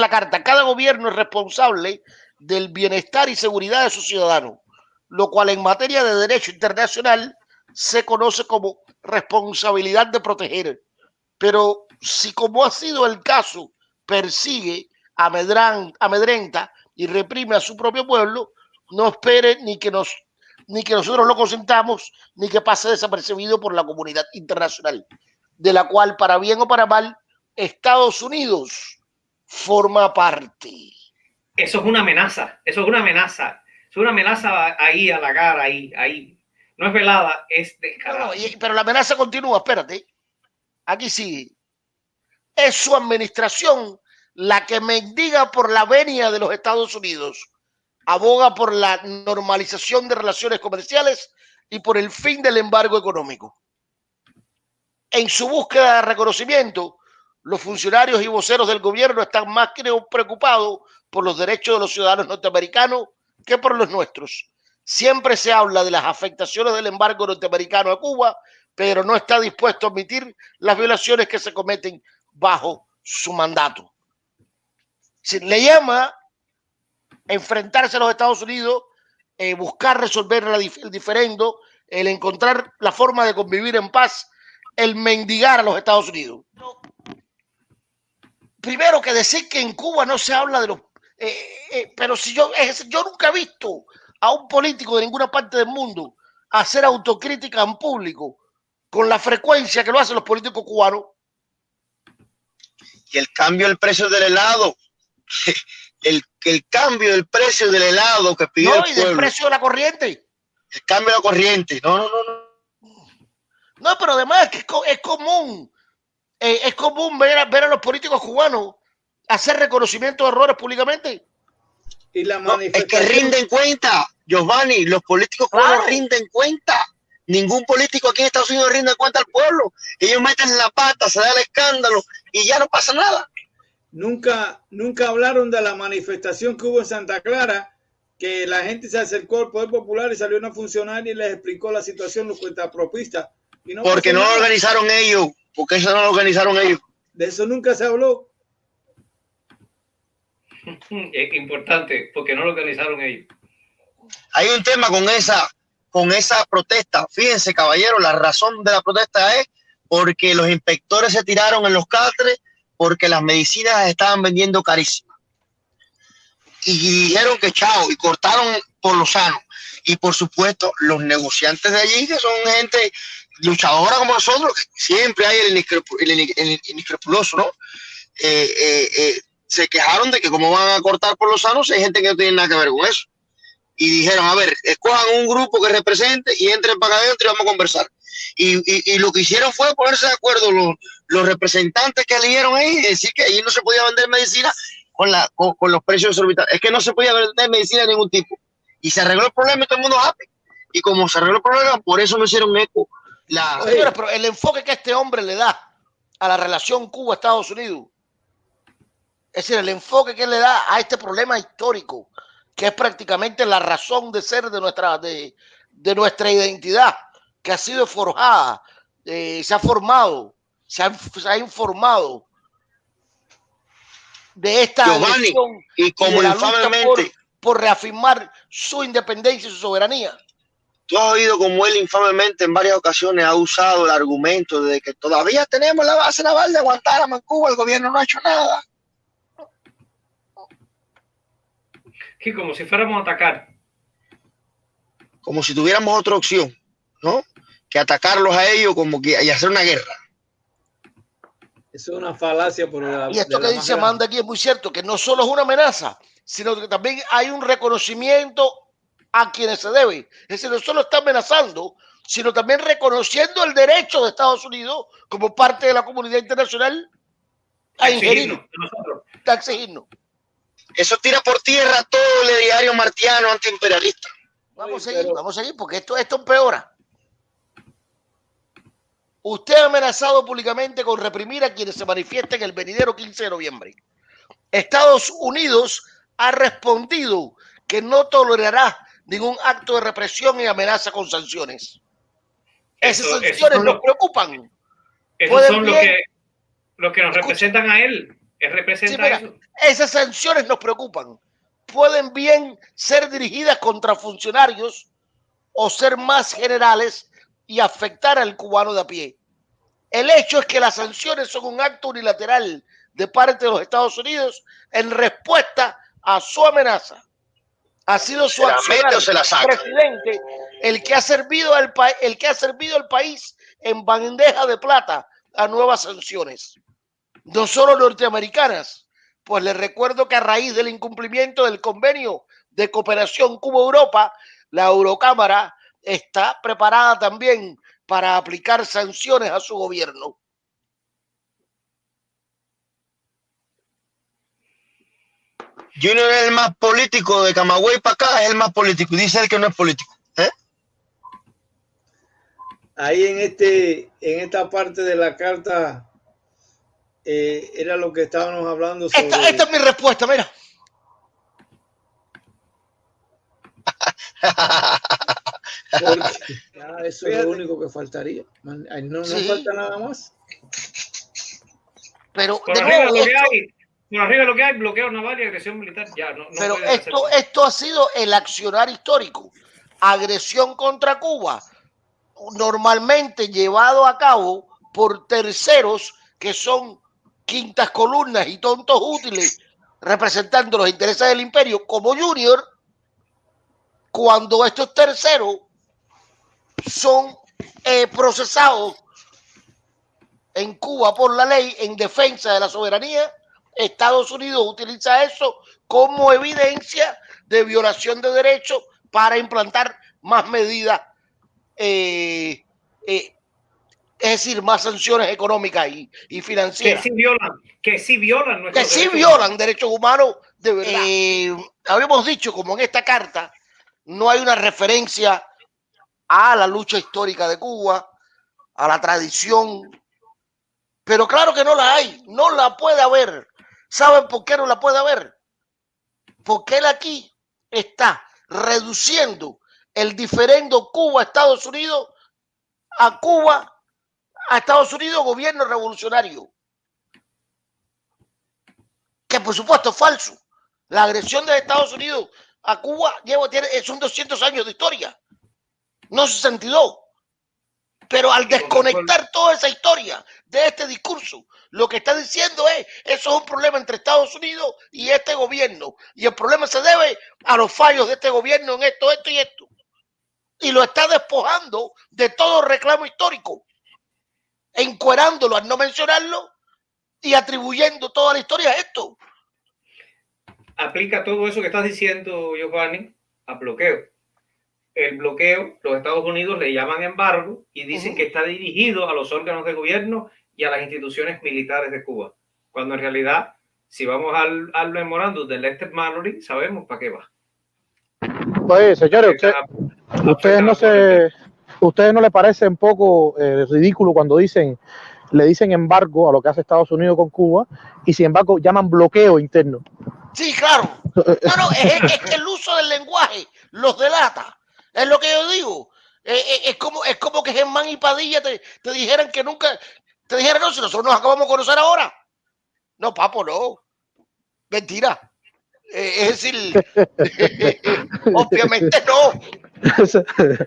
la carta, cada gobierno es responsable del bienestar y seguridad de sus ciudadanos, lo cual en materia de derecho internacional se conoce como responsabilidad de proteger. Pero si como ha sido el caso, persigue, amedrenta y reprime a su propio pueblo, no espere ni que nos ni que nosotros lo consentamos, ni que pase desapercibido por la comunidad internacional, de la cual, para bien o para mal, Estados Unidos forma parte. Eso es una amenaza, eso es una amenaza, es una amenaza ahí a la cara, ahí, ahí. No es velada, es descarada. pero la amenaza continúa, espérate. Aquí sí. Es su administración la que mendiga por la venia de los Estados Unidos aboga por la normalización de relaciones comerciales y por el fin del embargo económico. En su búsqueda de reconocimiento, los funcionarios y voceros del gobierno están más preocupados por los derechos de los ciudadanos norteamericanos que por los nuestros. Siempre se habla de las afectaciones del embargo norteamericano a Cuba, pero no está dispuesto a admitir las violaciones que se cometen bajo su mandato. Le llama enfrentarse a los Estados Unidos, eh, buscar resolver el diferendo, el encontrar la forma de convivir en paz, el mendigar a los Estados Unidos. Primero que decir que en Cuba no se habla de los... Eh, eh, pero si yo, yo nunca he visto a un político de ninguna parte del mundo hacer autocrítica en público con la frecuencia que lo hacen los políticos cubanos. Y el cambio del precio del helado, el, el cambio del precio del helado que pidió no, y del precio de la corriente. El cambio de la corriente. No, no, no, no. No, pero además es, es común, eh, es común ver a, ver a los políticos cubanos hacer reconocimiento de errores públicamente. Y la es que rinden cuenta, Giovanni, los políticos cubanos rinden cuenta. Ningún político aquí en Estados Unidos rinde cuenta al pueblo. Ellos meten la pata, se da el escándalo y ya no pasa nada. Nunca, nunca hablaron de la manifestación que hubo en Santa Clara, que la gente se acercó al Poder Popular y salió una funcionaria y les explicó la situación, los cuentapropistas. Y no porque no lo organizaron ellos, porque eso no lo organizaron ellos. De eso nunca se habló. Es importante, porque no lo organizaron ellos. Hay un tema con esa, con esa protesta. Fíjense, caballero, la razón de la protesta es porque los inspectores se tiraron en los catres porque las medicinas estaban vendiendo carísimas. Y dijeron que chao, y cortaron por lo sano. Y por supuesto, los negociantes de allí, que son gente luchadora como nosotros, siempre hay el, inescrupuloso, ¿no? Eh, eh, eh, se quejaron de que como van a cortar por los sanos, hay gente que no tiene nada que ver con eso. Y dijeron, a ver, escojan un grupo que represente y entren para adentro y vamos a conversar. Y, lo que hicieron fue ponerse de acuerdo los, representantes que eligieron ahí y decir que ahí no se podía vender medicina con, la, con, los precios exorbitantes. Es que no se podía vender medicina de ningún tipo. Y se arregló el problema y todo el mundo happy. Y como se arregló el problema, por eso no hicieron eco. La... pero el enfoque que este hombre le da a la relación Cuba-Estados Unidos, es decir, el enfoque que le da a este problema histórico, que es prácticamente la razón de ser de nuestra, de, de nuestra identidad, que ha sido forjada, eh, se ha formado, se ha, informado de esta Giovanni, y como infamemente por, reafirmar su independencia y su soberanía. Tú has oído como él infamemente en varias ocasiones ha usado el argumento de que todavía tenemos la base naval de Guantánamo en Cuba, el gobierno no ha hecho nada. Que como si fuéramos a atacar. Como si tuviéramos otra opción, ¿no? que atacarlos a ellos como que y hacer una guerra. Es una falacia por la, Y esto que dice Amanda aquí es muy cierto, que no solo es una amenaza, sino que también hay un reconocimiento a quienes se debe. Es decir, no solo está amenazando, sino también reconociendo el derecho de Estados Unidos como parte de la comunidad internacional a ingerirnos, a exigirnos. Eso tira por tierra todo el diario martiano antiimperialista. Vamos a seguir, vamos a seguir, porque esto, esto empeora. Usted ha amenazado públicamente con reprimir a quienes se manifiesten el venidero 15 de noviembre. Estados Unidos ha respondido que no tolerará ningún acto de represión y amenaza con sanciones. Esas sanciones nos preocupan. Esos son los que, que nos representan a él. Él representa eso. Esas sanciones nos preocupan. Pueden bien ser dirigidas contra funcionarios o ser más generales y afectar al cubano de a pie. El hecho es que las sanciones son un acto unilateral de parte de los Estados Unidos en respuesta a su amenaza. Ha sido su presidente el que ha servido al el que ha servido al país en bandeja de plata a nuevas sanciones, no solo norteamericanas, pues les recuerdo que a raíz del incumplimiento del convenio de cooperación Cuba-Europa, la Eurocámara está preparada también para aplicar sanciones a su gobierno. Junior es el más político de Camagüey para acá, es el más político. Dice él que no es político. ¿eh? Ahí en este, en esta parte de la carta eh, era lo que estábamos hablando sobre... Esta, esta es mi respuesta, mira. eso es lo único que faltaría. No, no falta nada más. Pero arriba, lo por arriba lo que hay, bloqueo naval y agresión militar. Ya, no, pero esto, esto ha sido el accionar histórico. Agresión contra Cuba, normalmente llevado a cabo por terceros que son quintas columnas y tontos útiles representando los intereses del imperio como Junior, cuando estos terceros son eh, procesados en Cuba por la ley en defensa de la soberanía, Estados Unidos utiliza eso como evidencia de violación de derechos para implantar más medidas, eh, eh, es decir, más sanciones económicas y, financieras. Que sí violan, que sí violan, que sí violan derechos humanos de verdad. habíamos dicho, como en esta carta, no hay una referencia a la lucha histórica de Cuba, a la tradición. Pero claro que no la hay, no la puede haber. ¿Saben por qué no la puede haber? Porque él aquí está reduciendo el diferendo Cuba-Estados Unidos a Cuba, a Estados Unidos, gobierno revolucionario. Que por supuesto es falso. La agresión de Estados Unidos a Cuba lleva, tiene, son 200 años de historia, no 62. Pero al desconectar toda esa historia de este discurso, lo que está diciendo es, eso es un problema entre Estados Unidos y este gobierno. Y el problema se debe a los fallos de este gobierno en esto, esto y esto. Y lo está despojando de todo reclamo histórico, encuerándolo al no mencionarlo y atribuyendo toda la historia a esto aplica todo eso que estás diciendo, Giovanni, a bloqueo. El bloqueo, los Estados Unidos le llaman embargo y dicen que está dirigido a los órganos de gobierno y a las instituciones militares de Cuba. Cuando en realidad, si vamos al, al memorándum del Lester Mallory, sabemos para qué va. Pues, señores, ustedes no se, ustedes no le parece un poco eh, ridículo cuando dicen, le dicen embargo a lo que hace Estados Unidos con Cuba y sin embargo llaman bloqueo interno. Sí, claro. No, es, que el uso del lenguaje los delata. Es lo que yo digo. Eh, eh, es, como, es como que Germán y Padilla te, dijeran que nunca, te dijeran, no, si nosotros nos acabamos de conocer ahora. No, papo, no. Mentira. Eh, es decir, obviamente no.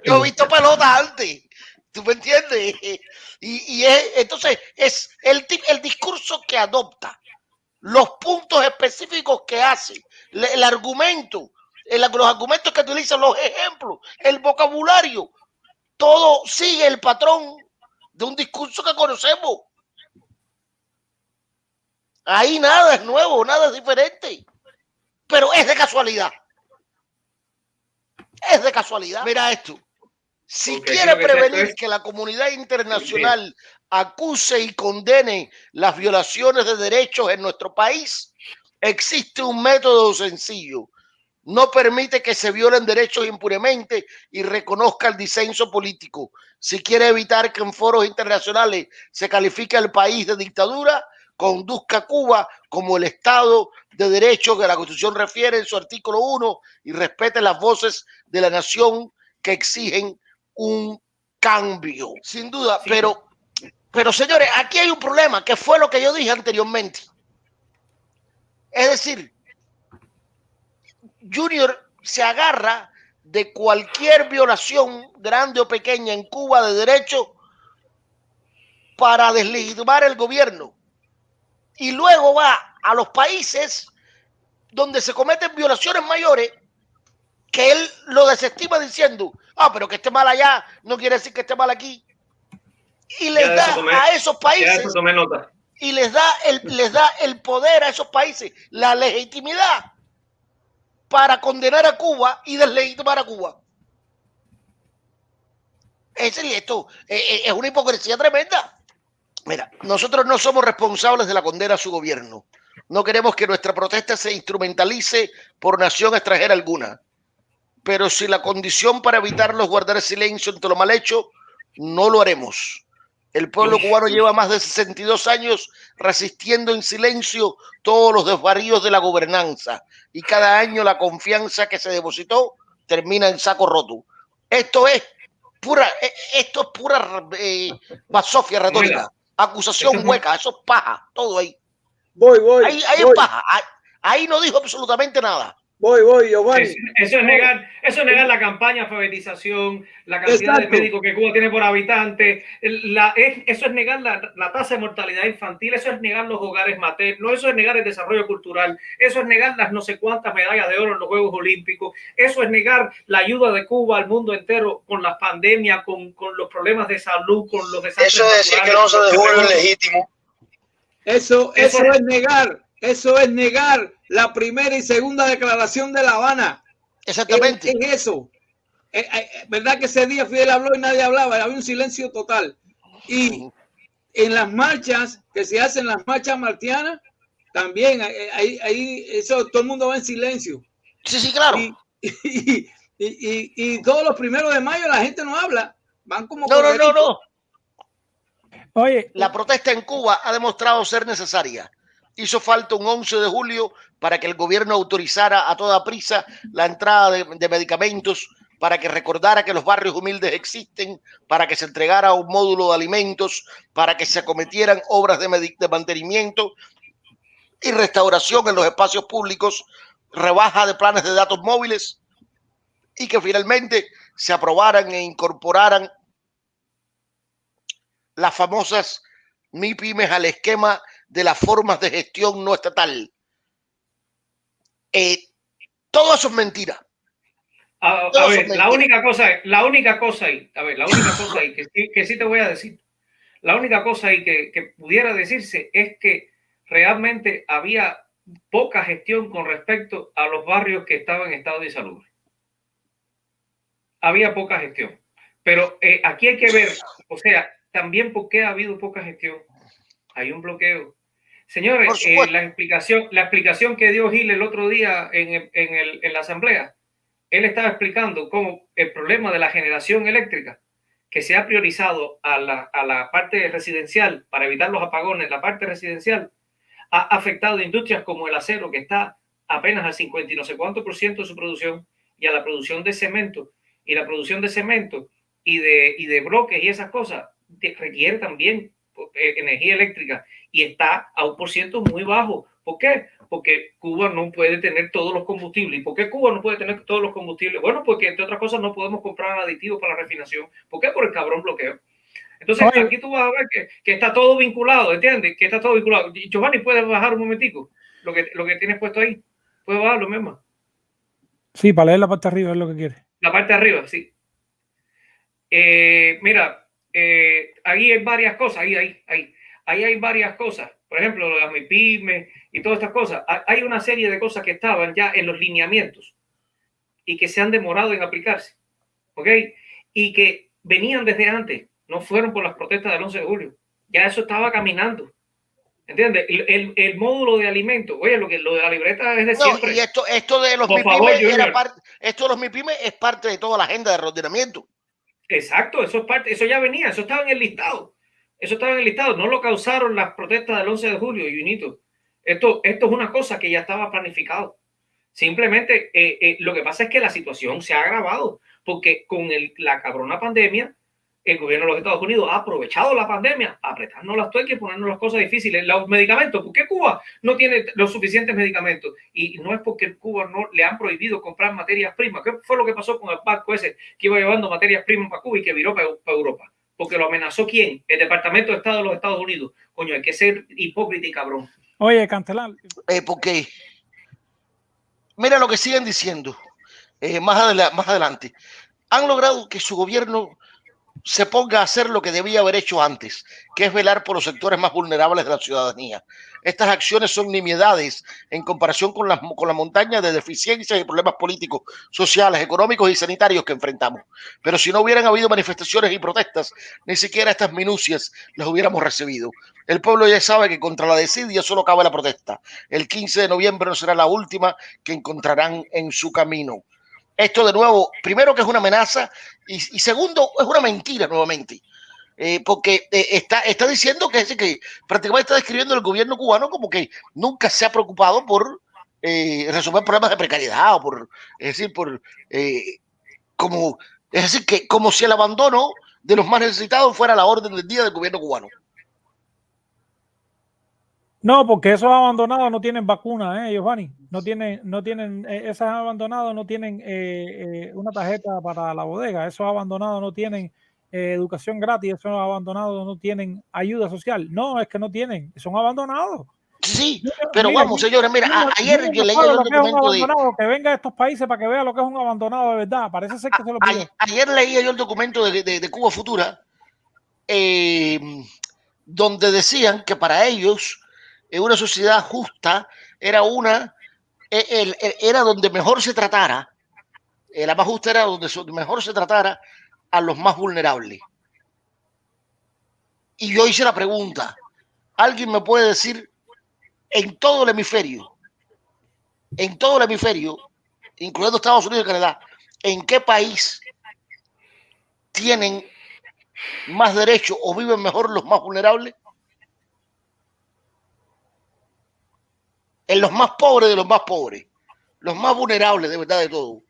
Yo he visto pelotas antes. ¿Tú me entiendes? Y, y es, entonces es el, el discurso que adopta los puntos específicos que hace, el argumento, los argumentos que utilizan, los ejemplos, el vocabulario, todo sigue el patrón de un discurso que conocemos. Ahí nada es nuevo, nada es diferente, pero es de casualidad. Es de casualidad. Mira esto. Si quiere prevenir que la comunidad internacional acuse y condene las violaciones de derechos en nuestro país, existe un método sencillo. No permite que se violen derechos impunemente y reconozca el disenso político. Si quiere evitar que en foros internacionales se califique al país de dictadura, conduzca a Cuba como el Estado de Derecho que la Constitución refiere en su artículo 1 y respete las voces de la nación que exigen un cambio. Sin duda, pero pero señores, aquí hay un problema, que fue lo que yo dije anteriormente. Es decir, Junior se agarra de cualquier violación, grande o pequeña, en Cuba de derecho para deslegitimar el gobierno. Y luego va a los países donde se cometen violaciones mayores que él lo desestima diciendo, ah, pero que esté mal allá no quiere decir que esté mal aquí. Y les da a esos países y les da el les da el poder a esos países, la legitimidad para condenar a Cuba y deslegitimar a Cuba. Es, esto eh, eh, es una hipocresía tremenda. Mira, nosotros no somos responsables de la condena a su gobierno. No queremos que nuestra protesta se instrumentalice por nación extranjera alguna. Pero si la condición para evitarlo es guardar silencio ante lo mal hecho, no lo haremos. El pueblo cubano lleva más de 62 años resistiendo en silencio todos los desvaríos de la gobernanza y cada año la confianza que se depositó termina en saco roto. Esto es pura, e, esto es pura eh, basofia retórica, acusación hueca, eso es paja, todo ahí. Voy, voy. Ahí, ahí voy. es paja, ahí no dijo absolutamente nada. Voy, voy, Giovanni. Eso, es negar, eso es negar la campaña de alfabetización, la cantidad de médicos que Cuba tiene por habitante, la, eso es negar la, la, tasa de mortalidad infantil, eso es negar los hogares maternos, eso es negar el desarrollo cultural, eso es negar las no sé cuántas medallas de oro en los Juegos Olímpicos, eso es negar la ayuda de Cuba al mundo entero con las pandemias, con, con los problemas de salud, con los desastres. Eso es decir que no se dejó es legítimo. Eso, eso, eso es negar eso es negar la primera y segunda declaración de La Habana. Exactamente. Es, eso. Eh, eh, ¿Verdad que ese día Fidel habló y nadie hablaba? Había un silencio total. Y en las marchas que se hacen, las marchas martianas, también ahí, ahí eso todo el mundo va en silencio. Sí, sí, claro. Y, y, y, y, todos los primeros de mayo la gente no habla. Van como. No, no, no, no. Oye, la protesta en Cuba ha demostrado ser necesaria hizo falta un 11 de julio para que el gobierno autorizara a toda prisa la entrada de, medicamentos, para que recordara que los barrios humildes existen, para que se entregara un módulo de alimentos, para que se acometieran obras de, de mantenimiento y restauración en los espacios públicos, rebaja de planes de datos móviles y que finalmente se aprobaran e incorporaran las famosas MIPIMES al esquema de las formas de gestión no estatal. Eh, todo eso es mentira. A, a ver, la única cosa, la única cosa ahí, a ver, la única cosa ahí que, que sí te voy a decir, la única cosa ahí que, que pudiera decirse es que realmente había poca gestión con respecto a los barrios que estaban en estado de salud. Había poca gestión. Pero eh, aquí hay que ver, o sea, también por qué ha habido poca gestión. Hay un bloqueo. Señores, eh, la, explicación, la explicación que dio Gil el otro día en, en, el, en la asamblea, él estaba explicando cómo el problema de la generación eléctrica, que se ha priorizado a la, a la parte residencial para evitar los apagones, la parte residencial, ha afectado a industrias como el acero, que está apenas al 50 y no sé cuánto por ciento de su producción, y a la producción de cemento. Y la producción de cemento y de, y de bloques y esas cosas requiere también energía eléctrica y está a un por ciento muy bajo. ¿Por qué? Porque Cuba no puede tener todos los combustibles. ¿Y por qué Cuba no puede tener todos los combustibles? Bueno, porque entre otras cosas no podemos comprar aditivos para la refinación. ¿Por qué? Por el cabrón bloqueo. Entonces, Oye. aquí tú vas a ver que, que, está todo vinculado, ¿entiendes? Que está todo vinculado. Giovanni, ¿puedes bajar un momentico? Lo que, lo que tienes puesto ahí. ¿Puedes bajarlo mismo? Sí, para leer la parte de arriba es lo que quiere. La parte de arriba, sí. Eh, mira, eh, ahí hay varias cosas, ahí, ahí, ahí. Ahí hay varias cosas. Por ejemplo, las MIPIMES y todas estas cosas. Hay una serie de cosas que estaban ya en los lineamientos y que se han demorado en aplicarse. ¿Ok? Y que venían desde antes. No fueron por las protestas del 11 de julio. Ya eso estaba caminando. ¿Entiendes? El, el, el, módulo de alimentos, oye, lo que lo de la libreta es de no, siempre. Y esto, esto de los MIPIMES esto de los MIPIMES es parte de toda la agenda de ordenamiento. Exacto, eso es parte, eso ya venía, eso estaba en el listado. Eso estaba en el listado, no lo causaron las protestas del 11 de julio, Junito. Esto, esto es una cosa que ya estaba planificado. Simplemente eh, eh, lo que pasa es que la situación se ha agravado porque con la cabrona pandemia el gobierno de los Estados Unidos ha aprovechado la pandemia, apretando las tuercas y ponernos las cosas difíciles. Los medicamentos, ¿por qué Cuba no tiene los suficientes medicamentos? Y no es porque Cuba no le han prohibido comprar materias primas. ¿Qué fue lo que pasó con el barco ese que iba llevando materias primas para Cuba y que viró para, Europa? Porque lo amenazó quién? El Departamento de Estado de los Estados Unidos. Coño, hay que ser hipócrita y cabrón. Oye, Cantelar. Eh, porque, mira lo que siguen diciendo eh, más, más adelante. Han logrado que su gobierno se ponga a hacer lo que debía haber hecho antes, que es velar por los sectores más vulnerables de la ciudadanía. Estas acciones son nimiedades en comparación con la, con la montaña de deficiencias y problemas políticos, sociales, económicos y sanitarios que enfrentamos. Pero si no hubieran habido manifestaciones y protestas, ni siquiera estas minucias las hubiéramos recibido. El pueblo ya sabe que contra la desidia solo cabe la protesta. El 15 de noviembre no será la última que encontrarán en su camino. Esto de nuevo, primero que es una amenaza y, segundo es una mentira nuevamente. Eh, porque eh, está, está diciendo que, que prácticamente está describiendo el gobierno cubano como que nunca se ha preocupado por eh, resolver problemas de precariedad o por, es decir, por como, es decir, que como si el abandono de los más necesitados fuera la orden del día del gobierno cubano. No, porque esos abandonados no tienen vacuna, ¿eh, Giovanni? No tienen, no tienen, eh, esos abandonados no tienen eh, eh, una tarjeta para la bodega, esos abandonados no tienen educación gratis, esos abandonados no tienen ayuda social. No, es que no tienen, son abandonados. Sí, pero vamos, señores, mira, ayer yo leí el documento de... Que venga a estos países para que vea lo que es un abandonado de verdad, parece ser que se lo ayer, ayer, leí yo el documento de, de, de Cuba Futura, donde decían que para ellos en una sociedad justa era una, e, era donde mejor se tratara, eh, la más justa era donde mejor se tratara a los más vulnerables. Y yo hice la pregunta, ¿alguien me puede decir en todo el hemisferio, en todo el hemisferio, incluyendo Estados Unidos y Canadá, en qué país tienen más derechos o viven mejor los más vulnerables? En los más pobres de los más pobres, los más vulnerables de verdad de todo.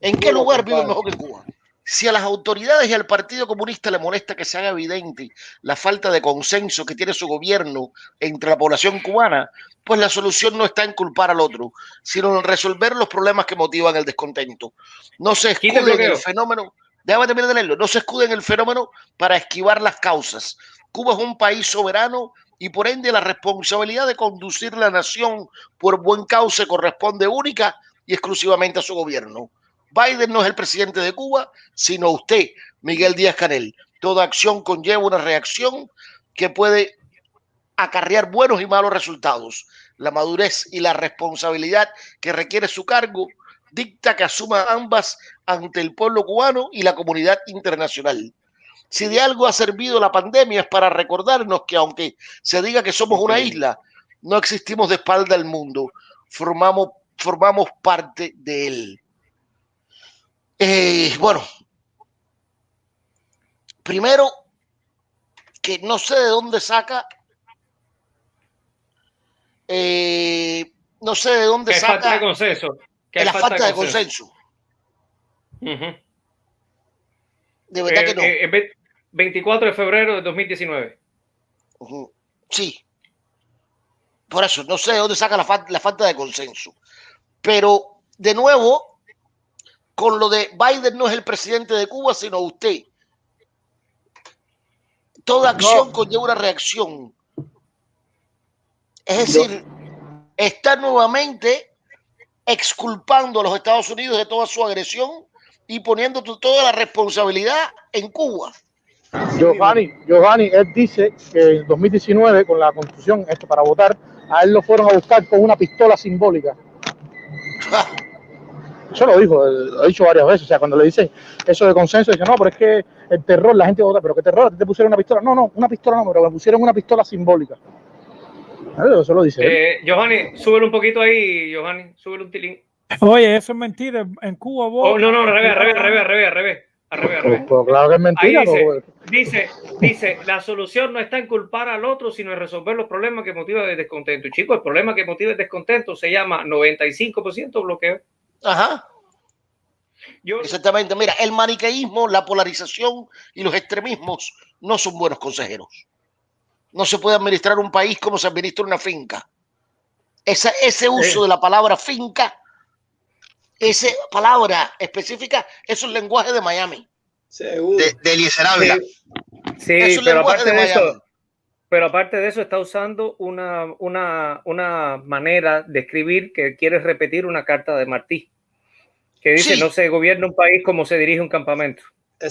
¿En qué lugar viven mejor que Cuba? Si a las autoridades y al Partido Comunista le molesta que se haga evidente la falta de consenso que tiene su gobierno entre la población cubana, pues la solución no está en culpar al otro, sino en resolver los problemas que motivan el descontento. No se escude en el fenómeno, déjame terminar de leerlo, no se escude en el fenómeno para esquivar las causas. Cuba es un país soberano y por ende la responsabilidad de conducir la nación por buen cauce corresponde única y exclusivamente a su gobierno. Biden no es el presidente de Cuba, sino usted, Miguel Díaz Canel. Toda acción conlleva una reacción que puede acarrear buenos y malos resultados. La madurez y la responsabilidad que requiere su cargo dicta que asuma ambas ante el pueblo cubano y la comunidad internacional. Si de algo ha servido la pandemia es para recordarnos que aunque se diga que somos una isla, no existimos de espalda al mundo, formamos, formamos parte de él. Eh, bueno, primero, que no sé de dónde saca, eh, no sé de dónde saca. Falta de consenso. la falta, de consenso. De verdad que no. 24 de febrero de 2019. Sí. Por eso, no sé de dónde saca la, la falta de consenso. Pero, de nuevo, con lo de Biden no es el presidente de Cuba, sino usted. Toda acción conlleva una reacción. Es decir, está nuevamente exculpando a los Estados Unidos de toda su agresión y poniendo toda la responsabilidad en Cuba. Giovanni, Giovanni, él dice que en 2019, con la constitución, esto para votar, a él lo fueron a buscar con una pistola simbólica. Eso lo dijo, lo ha dicho varias veces. O sea, cuando le dicen eso de consenso, dice, no, pero es que el terror, la gente vota, pero ¿qué terror? ¿Te pusieron una pistola? No, no, una pistola no, pero me pusieron una pistola simbólica. Eso lo dice. Eh, Giovanni, súbelo un poquito ahí, Giovanni, súbelo un tilín. Oye, eso es mentira. En Cuba vos. Oh, no, no, al revés, al revés, al revés, al revés, al revés. Pues, pues, claro que es mentira. dice, dice, la solución no está en culpar al otro, sino en resolver los problemas que motivan el descontento. Chicos, el problema que motiva el descontento se llama 95% bloqueo. Ajá. Exactamente. Mira, el maniqueísmo, la polarización y los extremismos no son buenos consejeros. No se puede administrar un país como se administra una finca. Esa, ese uso de la palabra finca, esa palabra específica, es un lenguaje de Miami. De, de Eliezer Ávila. Sí, pero aparte de, eso, pero aparte de eso está usando una, una, una manera de escribir que quiere repetir una carta de Martí que dice no se gobierna un país como se dirige un campamento.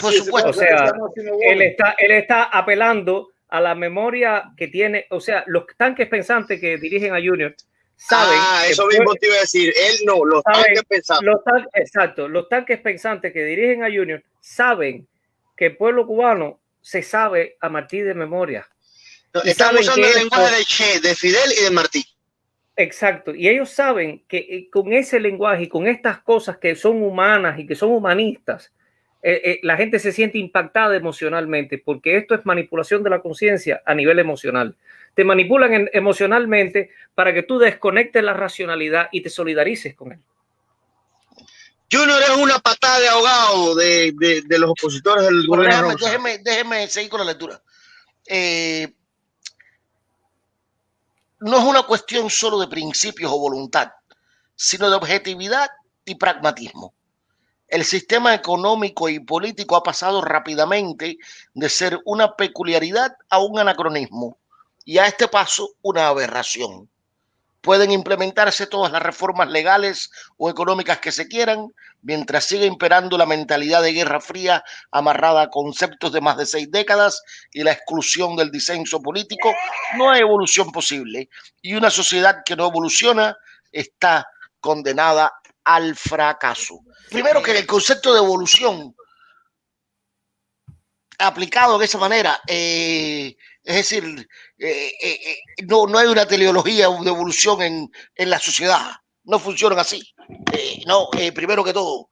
Por supuesto. O sea, él está, él está apelando a la memoria que tiene, o sea, los tanques pensantes que dirigen a Junior saben. Ah, eso mismo te iba a decir. Él no, los tanques pensantes. Los exacto, los tanques pensantes que dirigen a Junior saben que el pueblo cubano se sabe a Martí de memoria. estamos usando el lenguaje de Che, de Fidel y de Martí. Exacto, y ellos saben que eh, con ese lenguaje y con estas cosas que son humanas y que son humanistas, eh, eh, la gente se siente impactada emocionalmente, porque esto es manipulación de la conciencia a nivel emocional. Te manipulan emocionalmente para que tú desconectes la racionalidad y te solidarices con él. Junior es una patada de ahogado de, los opositores del gobierno. Déjeme, déjeme, seguir con la lectura. no es una cuestión solo de principios o voluntad, sino de objetividad y pragmatismo el sistema económico y político ha pasado rápidamente de ser una peculiaridad a un anacronismo y a este paso una aberración. Pueden implementarse todas las reformas legales o económicas que se quieran, mientras siga imperando la mentalidad de guerra fría amarrada a conceptos de más de seis décadas y la exclusión del disenso político, no hay evolución posible. Y una sociedad que no evoluciona está condenada al fracaso. Primero que el concepto de evolución aplicado de esa manera, eh, es decir, eh, eh, no, no hay una teleología de evolución en, en la sociedad, no funcionan así. no, primero que todo,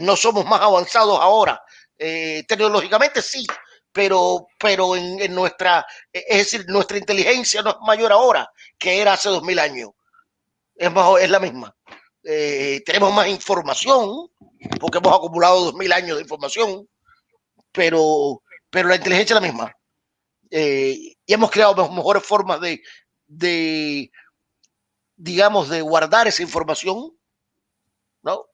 no somos más avanzados ahora. tecnológicamente sí, pero, pero en, en, nuestra, es decir, nuestra inteligencia no es mayor ahora que era hace dos mil años. Es, más, es la misma. Eh, tenemos más información, porque hemos acumulado dos mil años de información, pero, pero la inteligencia es la misma. Eh, y hemos creado mejores formas de, de, digamos, de guardar esa información, ¿no?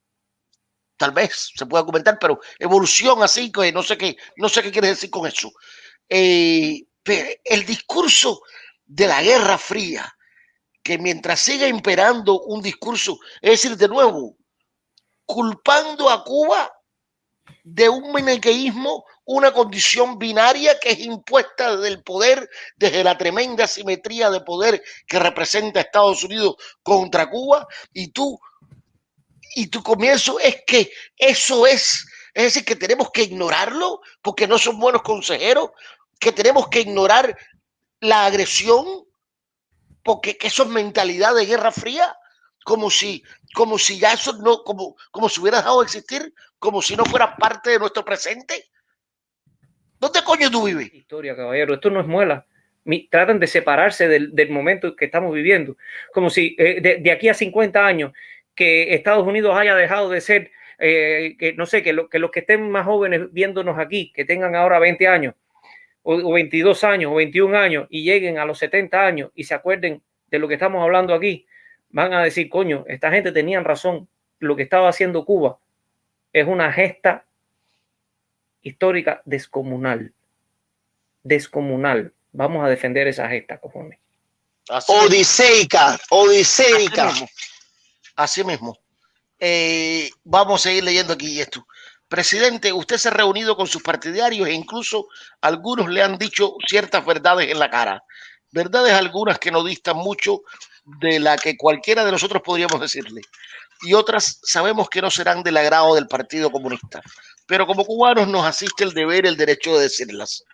Tal vez se pueda comentar, pero evolución así, que no sé qué, no sé qué quiere decir con eso. Eh, el discurso de la Guerra Fría, que mientras siga imperando un discurso, es decir, de nuevo, culpando a Cuba de un maniqueísmo, una condición binaria que es impuesta del poder, desde la tremenda simetría de poder que representa Estados Unidos contra Cuba, y tú, y tu comienzo es que eso es, es decir, que tenemos que ignorarlo porque no son buenos consejeros, que tenemos que ignorar la agresión porque que eso es mentalidad de guerra fría, como si, como si ya eso no, como, como si hubiera dejado de existir, como si no fuera parte de nuestro presente. ¿Dónde coño tú vives? Historia, caballero, esto no es muela. Tratan de separarse del, del momento que estamos viviendo, como si eh, de, aquí a 50 años que Estados Unidos haya dejado de ser, eh, que no sé, que, lo, que los que estén más jóvenes viéndonos aquí, que tengan ahora 20 años, o, 22 años o 21 años y lleguen a los 70 años y se acuerden de lo que estamos hablando aquí, van a decir, coño, esta gente tenía razón, lo que estaba haciendo Cuba es una gesta histórica descomunal. Descomunal. Vamos a defender esa gesta, cojones. Odiseica, odiseica. Así mismo. Eh, vamos a seguir leyendo aquí esto. Presidente, usted se ha reunido con sus partidarios e incluso algunos le han dicho ciertas verdades en la cara. Verdades algunas que no distan mucho de la que cualquiera de nosotros podríamos decirle. Y otras sabemos que no serán del agrado del Partido Comunista. Pero como cubanos nos asiste el deber, el derecho de decirlas.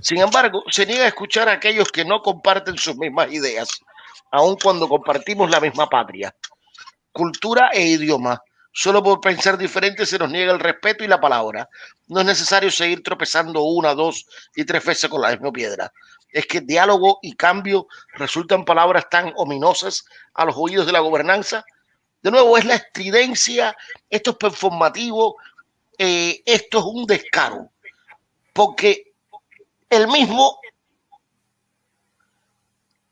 Sin embargo, se niega a escuchar a aquellos que no comparten sus mismas ideas, aun cuando compartimos la misma patria, cultura e idioma Solo por pensar diferente se nos niega el respeto y la palabra. No es necesario seguir tropezando una, dos y tres veces con la misma piedra. Es que diálogo y cambio resultan palabras tan ominosas a los oídos de la gobernanza De nuevo, es la estridencia, esto es performativo, eh, esto es un descaro, porque el mismo,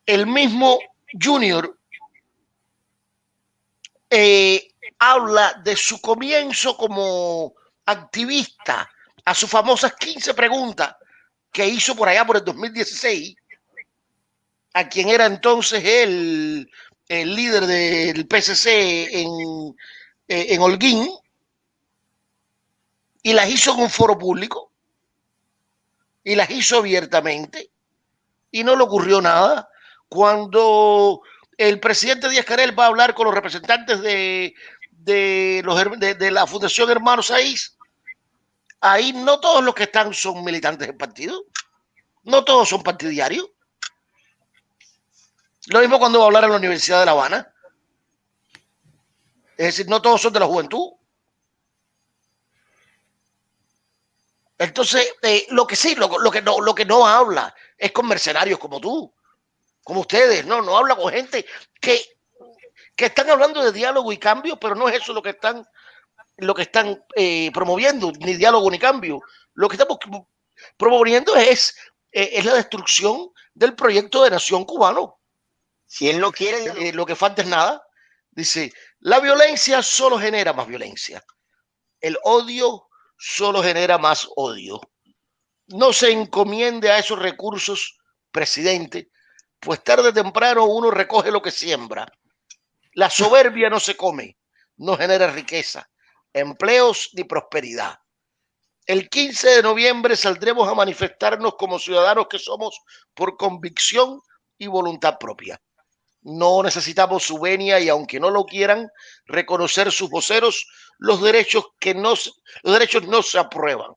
el mismo Junior eh, habla de su comienzo como activista a sus famosas 15 preguntas que hizo por allá por el 2016 a quien era entonces el, el líder del PSC en, eh, en Holguín y las hizo en un foro público y las hizo abiertamente y no le ocurrió nada. Cuando el presidente Díaz Canel va a hablar con los representantes de, de, los, de, la Fundación Hermanos Aís, ahí no todos los que están son militantes del partido, no todos son partidarios. Lo mismo cuando va a hablar en la Universidad de La Habana. Es decir, no todos son de la juventud. Entonces, eh, lo que sí, lo, lo, que no, lo que no habla es con mercenarios como tú, como ustedes, no, no habla con gente que, que están hablando de diálogo y cambio, pero no es eso lo que están, lo que están eh, promoviendo, ni diálogo ni cambio. Lo que estamos promoviendo es, eh, es la destrucción del proyecto de nación cubano. Si él no quiere, Eh, lo que falta es nada. Dice, la violencia solo genera más violencia. El odio solo genera más odio. No se encomiende a esos recursos, presidente, pues tarde o temprano uno recoge lo que siembra. La soberbia no se come, no genera riqueza, empleos ni prosperidad. El 15 de noviembre saldremos a manifestarnos como ciudadanos que somos por convicción y voluntad propia. No necesitamos su venia y aunque no lo quieran reconocer sus voceros, los derechos que no los derechos no se aprueban.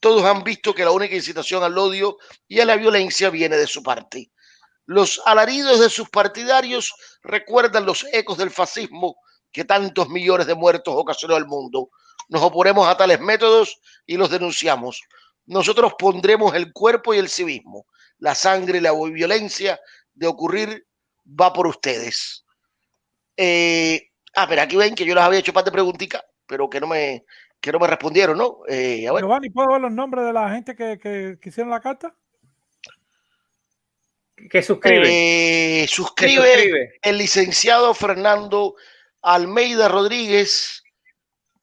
Todos han visto que la única incitación al odio y a la violencia viene de su parte. Los alaridos de sus partidarios recuerdan los ecos del fascismo que tantos millones de muertos ocasionó al mundo. Nos oponemos a tales métodos y los denunciamos. Nosotros pondremos el cuerpo y el civismo, la sangre y la violencia de ocurrir va por ustedes. Eh, ah, pero aquí ven que yo les había hecho parte de preguntica, pero que no me, que no me respondieron, ¿no? Eh, a ver. Giovanni, ¿puedo ver los nombres de la gente que, que, que hicieron la carta? Que suscribe. Eh, suscribe, suscribe el licenciado Fernando Almeida Rodríguez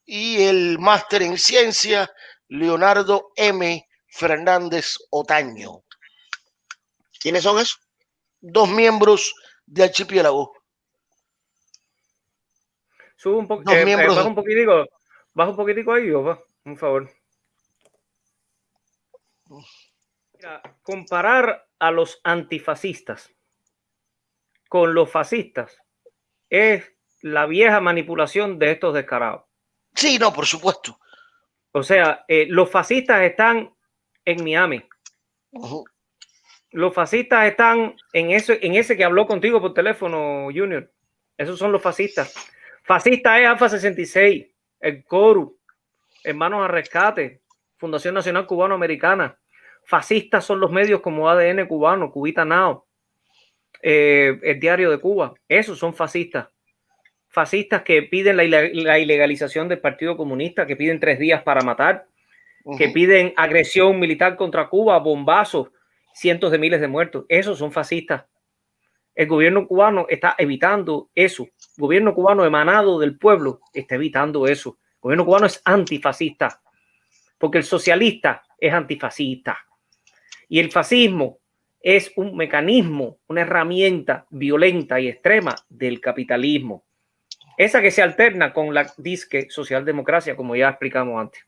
y el máster en ciencia Leonardo M. Fernández Otaño. ¿Quiénes son esos? Dos miembros de Archipiélago. Sube un, po eh, miembros... baja un poquitico, baja un poquitico ahí, va, un favor. Mira, comparar a los antifascistas con los fascistas es la vieja manipulación de estos descarados. Sí, no, por supuesto. O sea, eh, los fascistas están en Miami. Uh -huh. Los fascistas están en ese, en ese que habló contigo por teléfono, Junior. Esos son los fascistas. Fascista es AFA 66, el CORU, Hermanos a Rescate, Fundación Nacional Cubano-Americana. Fascistas son los medios como ADN cubano, Cubita Now, eh, el Diario de Cuba. Esos son fascistas. Fascistas que piden la, la, ilegalización del Partido Comunista, que piden tres días para matar, uh -huh. que piden agresión militar contra Cuba, bombazos, cientos de miles de muertos. Esos son fascistas. El gobierno cubano está evitando eso. El gobierno cubano emanado del pueblo está evitando eso. El gobierno cubano es antifascista, porque el socialista es antifascista. Y el fascismo es un mecanismo, una herramienta violenta y extrema del capitalismo. Esa que se alterna con la disque socialdemocracia, como ya explicamos antes.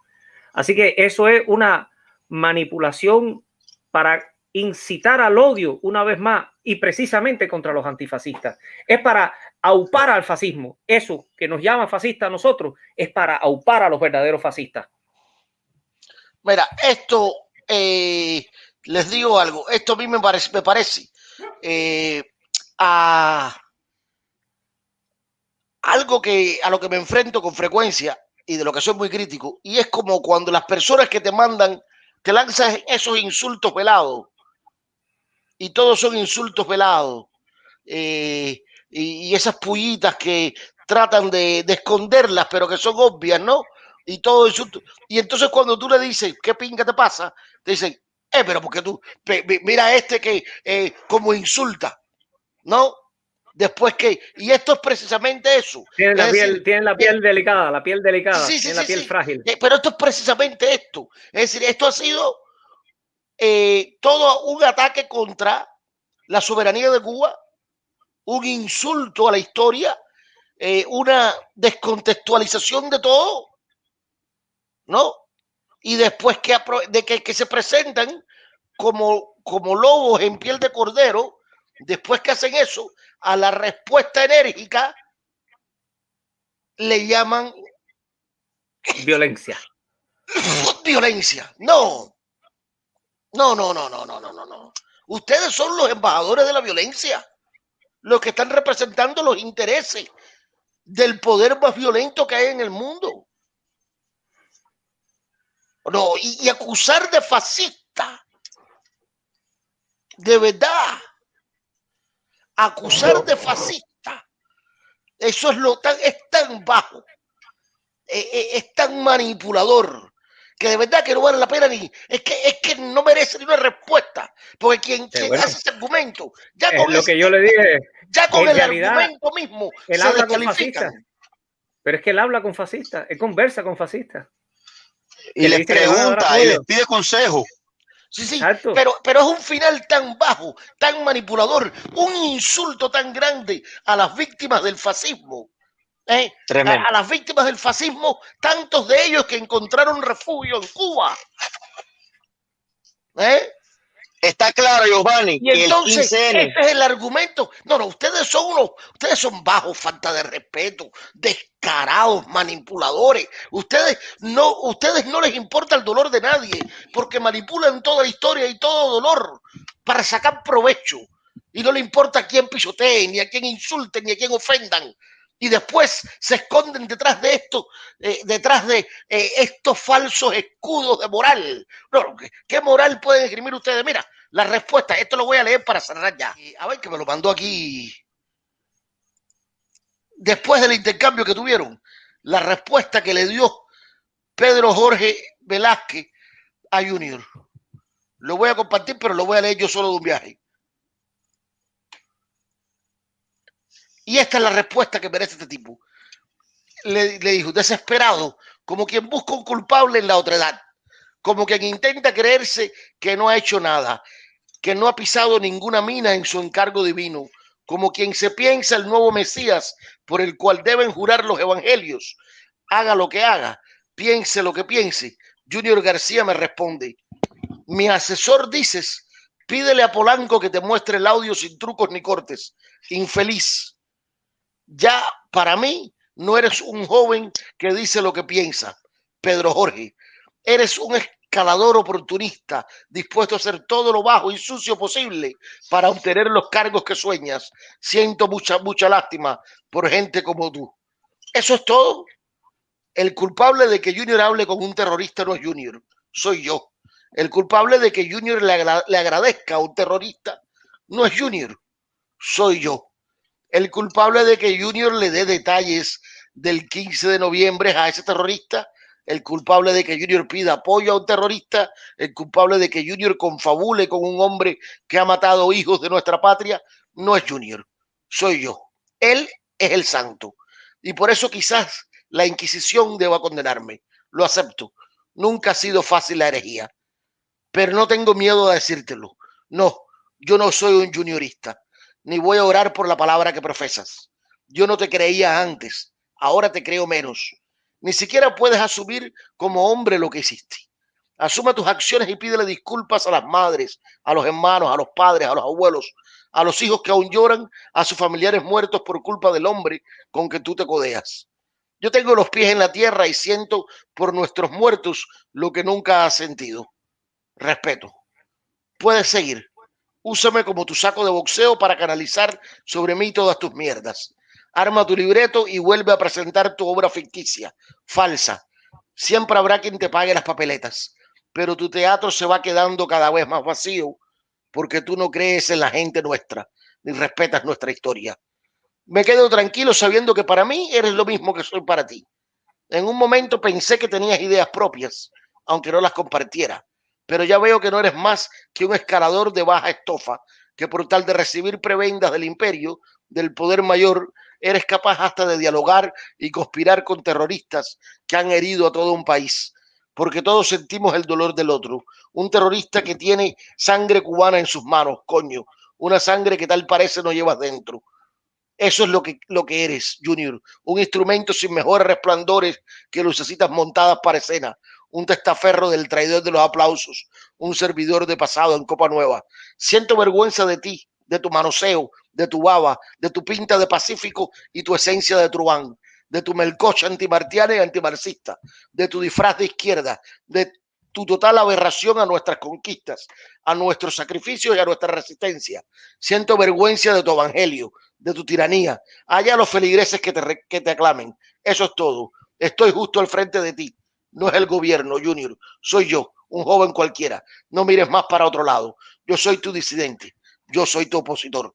Así que eso es una manipulación para incitar al odio una vez más y precisamente contra los antifascistas. Es para aupar al fascismo. Eso que nos llama fascista a nosotros es para aupar a los verdaderos fascistas. Mira, esto, eh, les digo algo, esto a mí me parece, me parece eh, a algo que a lo que me enfrento con frecuencia y de lo que soy muy crítico, y es como cuando las personas que te mandan, te lanzan esos insultos velados, y todos son insultos velados, eh, y, y, esas pullitas que tratan de, de esconderlas, pero que son obvias, ¿no? Y todo eso. Y entonces cuando tú le dices, ¿qué pinga te pasa? Te dicen, eh, pero porque tú, mira este que eh, como insulta, ¿no? Después que, y esto es precisamente eso. Tiene la, piel, tiene la piel delicada, la piel delicada, sí, tiene la piel frágil. Eh, pero esto es precisamente esto. Es decir, esto ha sido eh, todo un ataque contra la soberanía de Cuba, un insulto a la historia, eh, una descontextualización de todo, ¿no? Y después que, de que, que se presentan como, como lobos en piel de cordero, después que hacen eso, a la respuesta enérgica le llaman violencia. Violencia. No. No, no, no, no, no, no, no, no. Ustedes son los embajadores de la violencia, los que están representando los intereses del poder más violento que hay en el mundo. No, y, acusar de fascista, de verdad, acusar de fascista, eso es lo tan, es tan bajo, es, e, es tan manipulador, que de verdad que no vale la pena ni, es que, es que no merece ni una respuesta, porque quien, quien bueno. hace ese argumento, ya es con lo ese, que yo le dije, ya con el realidad, argumento mismo él se habla con fascistas. Pero es que él habla con fascistas, él conversa con fascistas. Y les pregunta y les pide consejo. Sí, sí, Exacto. pero, pero es un final tan bajo, tan manipulador, un insulto tan grande a las víctimas del fascismo. ¿Eh? A, a las víctimas del fascismo, tantos de ellos que encontraron refugio en Cuba. ¿eh? Está claro, Giovanni, Y que el entonces, 15N este es el argumento. No, no, ustedes son unos, ustedes son bajos, falta de respeto, descarados, manipuladores. Ustedes no, ustedes no les importa el dolor de nadie, porque manipulan toda la historia y todo dolor para sacar provecho. Y no le importa a quién pisoteen, ni a quién insulten, ni a quién ofendan. Y después se esconden detrás de esto, eh, detrás de eh, estos falsos escudos de moral. No, ¿qué, ¿qué moral pueden escribir ustedes? Mira, la respuesta, esto lo voy a leer para cerrar ya. Y, A ver, que me lo mandó aquí. Después del intercambio que tuvieron, la respuesta que le dio Pedro Jorge Velázquez a Junior. Lo voy a compartir, pero lo voy a leer yo solo de un viaje. Y esta es la respuesta que merece este tipo. Le, dijo, desesperado, como quien busca un culpable en la otredad, como quien intenta creerse que no ha hecho nada, que no ha pisado ninguna mina en su encargo divino, como quien se piensa el nuevo Mesías por el cual deben jurar los evangelios. Haga lo que haga, piense lo que piense. Junior García me responde, mi asesor dices, pídele a Polanco que te muestre el audio sin trucos ni cortes. Infeliz. Ya para mí no eres un joven que dice lo que piensa, Pedro Jorge. Eres un escalador oportunista, dispuesto a hacer todo lo bajo y sucio posible para obtener los cargos que sueñas. Siento mucha, mucha lástima por gente como tú. Eso es todo. El culpable de que Junior hable con un terrorista no es Junior, soy yo. El culpable de que Junior le, agra le agradezca a un terrorista no es Junior, soy yo. El culpable de que Junior le dé detalles del 15 de noviembre a ese terrorista, el culpable de que Junior pida apoyo a un terrorista, el culpable de que Junior confabule con un hombre que ha matado hijos de nuestra patria, no es Junior, soy yo. Él es el santo. Y por eso quizás la Inquisición deba condenarme. Lo acepto. Nunca ha sido fácil la herejía. Pero no tengo miedo de decírtelo. No, yo no soy un juniorista, ni voy a orar por la palabra que profesas. Yo no te creía antes, ahora te creo menos. Ni siquiera puedes asumir como hombre lo que hiciste. Asuma tus acciones y pídele disculpas a las madres, a los hermanos, a los padres, a los abuelos, a los hijos que aún lloran, a sus familiares muertos por culpa del hombre con que tú te codeas. Yo tengo los pies en la tierra y siento por nuestros muertos lo que nunca has sentido. Respeto. Puedes seguir. Úsame como tu saco de boxeo para canalizar sobre mí todas tus mierdas. Arma tu libreto y vuelve a presentar tu obra ficticia, falsa. Siempre habrá quien te pague las papeletas, pero tu teatro se va quedando cada vez más vacío porque tú no crees en la gente nuestra, ni respetas nuestra historia. Me quedo tranquilo sabiendo que para mí eres lo mismo que soy para ti. En un momento pensé que tenías ideas propias, aunque no las compartiera, pero ya veo que no eres más que un escalador de baja estofa, que por tal de recibir prebendas del imperio, del poder mayor, eres capaz hasta de dialogar y conspirar con terroristas que han herido a todo un país, porque todos sentimos el dolor del otro. Un terrorista que tiene sangre cubana en sus manos, coño, una sangre que tal parece no llevas dentro. Eso es lo que, lo que eres, Junior. Un instrumento sin mejores resplandores que lucecitas montadas para escena. Un testaferro del traidor de los aplausos. Un servidor de pasado en Copa Nueva. Siento vergüenza de ti, de tu manoseo, de tu baba, de tu pinta de pacífico y tu esencia de truán, de tu melcocha antimartiana y antimarxista, de tu disfraz de izquierda, de tu total aberración a nuestras conquistas, a nuestros sacrificios y a nuestra resistencia. Siento vergüenza de tu evangelio, de tu tiranía. Allá los feligreses que te, que te aclamen. Eso es todo. Estoy justo al frente de ti. No es el gobierno, Junior. Soy yo, un joven cualquiera. No mires más para otro lado. Yo soy tu disidente. Yo soy tu opositor.